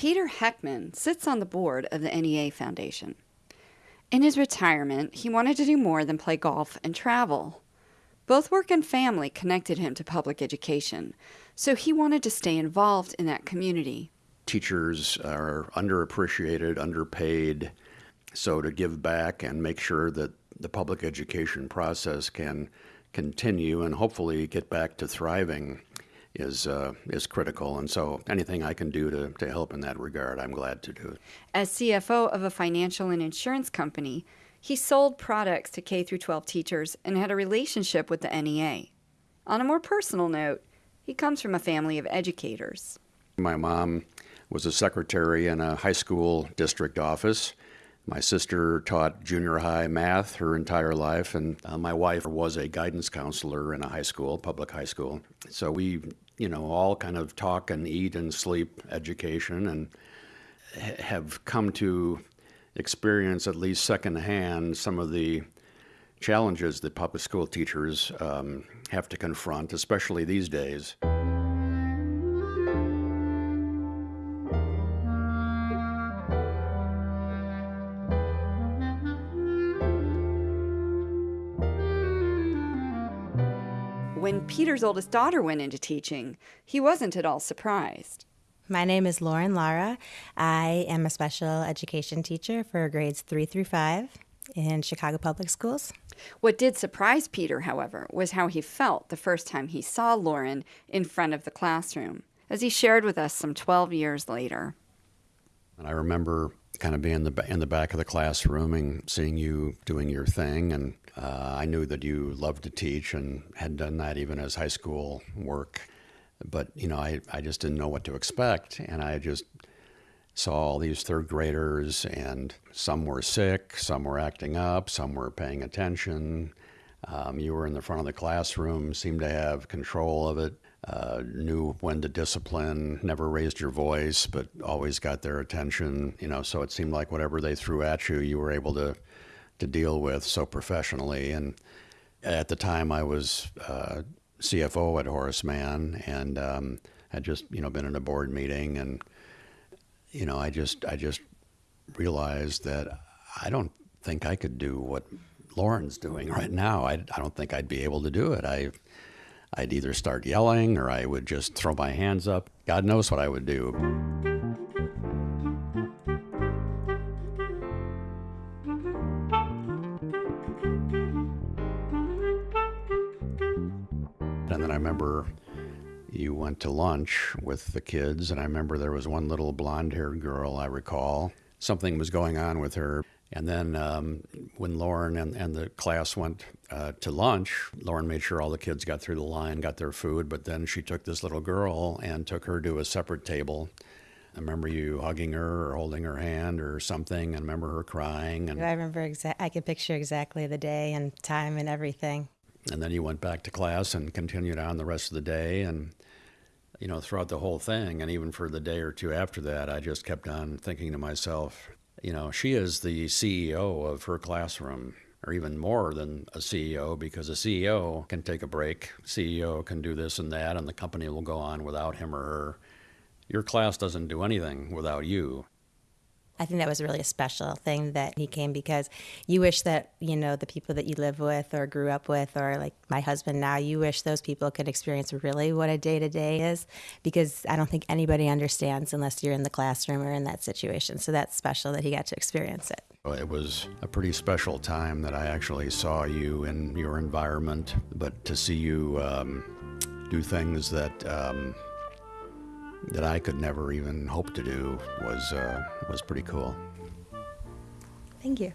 Peter Heckman sits on the board of the NEA Foundation. In his retirement, he wanted to do more than play golf and travel. Both work and family connected him to public education, so he wanted to stay involved in that community. Teachers are underappreciated, underpaid, so to give back and make sure that the public education process can continue and hopefully get back to thriving is uh, is critical. And so anything I can do to, to help in that regard, I'm glad to do. As CFO of a financial and insurance company, he sold products to K through 12 teachers and had a relationship with the NEA. On a more personal note, he comes from a family of educators. My mom was a secretary in a high school district office. My sister taught junior high math her entire life, and uh, my wife was a guidance counselor in a high school, public high school. So we, you know, all kind of talk and eat and sleep education and have come to experience, at least secondhand, some of the challenges that public school teachers um, have to confront, especially these days. When Peter's oldest daughter went into teaching, he wasn't at all surprised. My name is Lauren Lara. I am a special education teacher for grades three through five in Chicago Public Schools. What did surprise Peter, however, was how he felt the first time he saw Lauren in front of the classroom, as he shared with us some 12 years later. And I remember kind of being in the, in the back of the classroom and seeing you doing your thing. And uh, I knew that you loved to teach and had done that even as high school work. But, you know, I, I just didn't know what to expect. And I just saw all these third graders, and some were sick, some were acting up, some were paying attention. Um, you were in the front of the classroom, seemed to have control of it, uh, knew when to discipline, never raised your voice, but always got their attention. You know, so it seemed like whatever they threw at you, you were able to to deal with so professionally. And at the time, I was uh, CFO at Horace Mann, and um, had just you know been in a board meeting, and you know I just I just realized that I don't think I could do what Lauren's doing right now. I, I don't think I'd be able to do it. I I'd either start yelling or I would just throw my hands up. God knows what I would do. And then I remember you went to lunch with the kids, and I remember there was one little blonde haired girl, I recall. Something was going on with her. And then um, when Lauren and, and the class went uh, to lunch, Lauren made sure all the kids got through the line, got their food, but then she took this little girl and took her to a separate table. I remember you hugging her or holding her hand or something, and I remember her crying. And I remember exa- I can picture exactly the day and time and everything. And then you went back to class and continued on the rest of the day. And, you know, throughout the whole thing, and even for the day or two after that, I just kept on thinking to myself, you know, she is the CEO of her classroom, or even more than a CEO, because a CEO can take a break. CEO can do this and that, and the company will go on without him or her. Your class doesn't do anything without you. I think that was really a special thing that he came because you wish that, you know, the people that you live with or grew up with, or like my husband now, you wish those people could experience really what a day to day is because I don't think anybody understands unless you're in the classroom or in that situation. So that's special that he got to experience it. It was a pretty special time that I actually saw you in your environment, but to see you um, do things that um, that I could never even hope to do was uh, was pretty cool. Thank you.